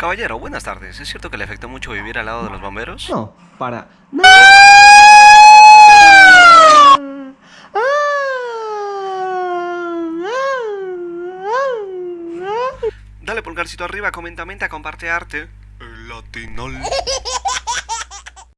Caballero, buenas tardes. ¿Es cierto que le afectó mucho vivir al lado de los bomberos? No, para... Dale pulgarcito arriba, comenta, menta, comparte arte. El latinol.